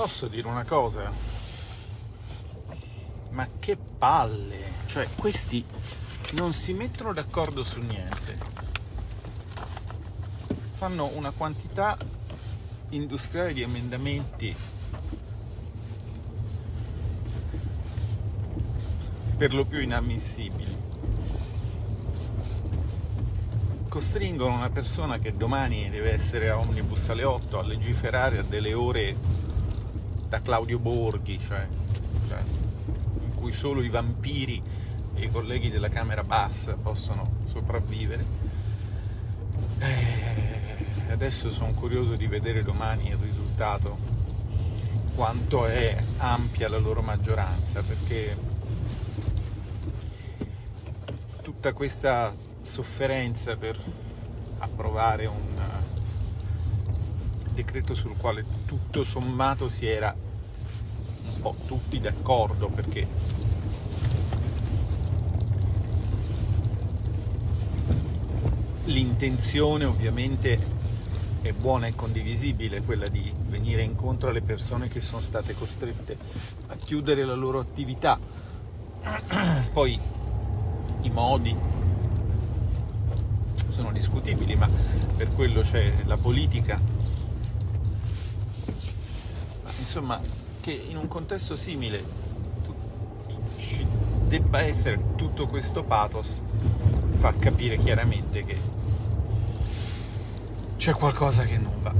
Posso dire una cosa? Ma che palle! Cioè, questi non si mettono d'accordo su niente. Fanno una quantità industriale di emendamenti per lo più inammissibili. Costringono una persona che domani deve essere a Omnibus alle 8 a legiferare a delle ore da Claudio Borghi, cioè, cioè in cui solo i vampiri e i colleghi della Camera Bassa possono sopravvivere. Eh, adesso sono curioso di vedere domani il risultato, quanto è ampia la loro maggioranza, perché tutta questa sofferenza per approvare un decreto sul quale tutto sommato si era un po' tutti d'accordo perché l'intenzione ovviamente è buona e condivisibile, quella di venire incontro alle persone che sono state costrette a chiudere la loro attività. Poi i modi sono discutibili, ma per quello c'è la politica. Ma insomma, che in un contesto simile ci debba essere tutto questo pathos fa capire chiaramente che c'è qualcosa che non va.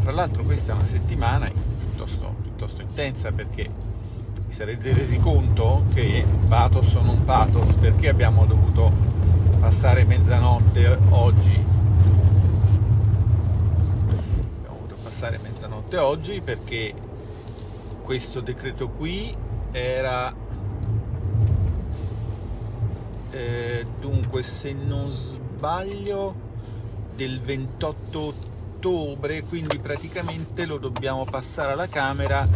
Tra l'altro questa è una settimana piuttosto, piuttosto intensa perché vi sarete resi conto che pathos o non pathos perché abbiamo dovuto passare mezzanotte oggi abbiamo dovuto passare mezzanotte oggi perché questo decreto qui era eh, dunque se non sbaglio del 28 ottobre quindi praticamente lo dobbiamo passare alla Camera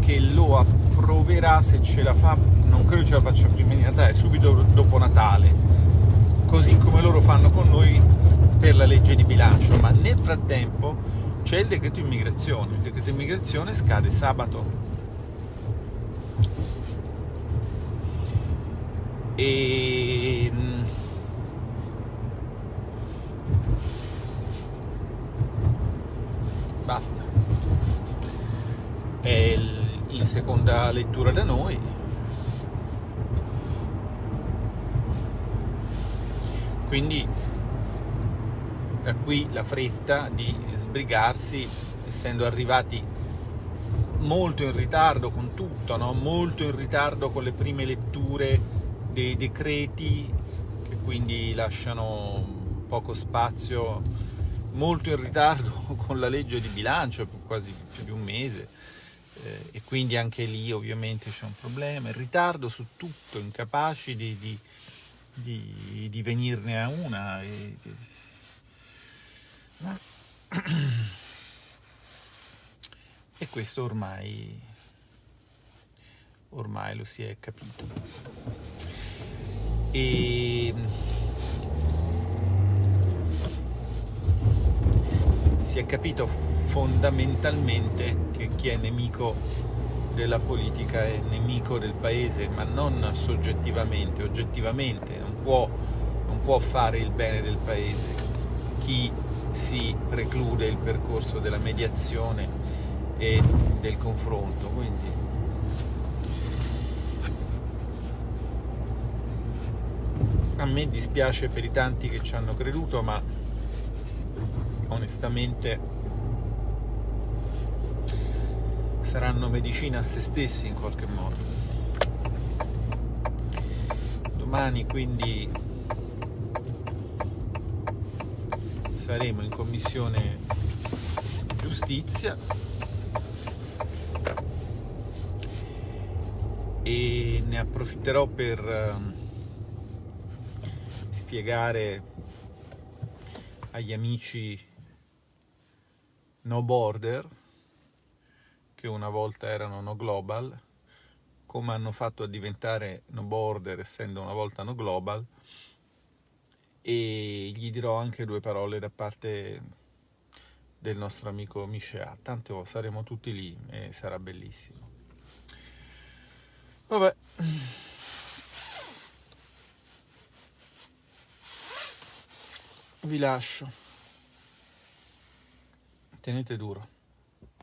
che lo approverà se ce la fa non credo ce la faccia prima di Natale subito dopo Natale così come loro fanno con noi per la legge di bilancio. Ma nel frattempo c'è il decreto immigrazione. Il decreto immigrazione scade sabato. E mm, basta. È in seconda lettura da noi. Quindi da qui la fretta di sbrigarsi essendo arrivati molto in ritardo con tutto, no? molto in ritardo con le prime letture dei decreti che quindi lasciano poco spazio, molto in ritardo con la legge di bilancio, quasi più di un mese, eh, e quindi anche lì ovviamente c'è un problema, in ritardo su tutto, incapaci di, di, di, di venirne a una. E, e questo ormai, ormai lo si è capito. E si è capito fondamentalmente che chi è nemico della politica è nemico del paese, ma non soggettivamente, oggettivamente, non può, non può fare il bene del paese chi si preclude il percorso della mediazione e del confronto. Quindi a me dispiace per i tanti che ci hanno creduto, ma onestamente saranno medicina a se stessi in qualche modo. Domani quindi saremo in commissione giustizia. E ne approfitterò per ehm, spiegare agli amici no border che una volta erano no global come hanno fatto a diventare no border essendo una volta no global e gli dirò anche due parole da parte del nostro amico Micea. Tanto saremo tutti lì e sarà bellissimo. Vabbè. Vi lascio. Tenete duro.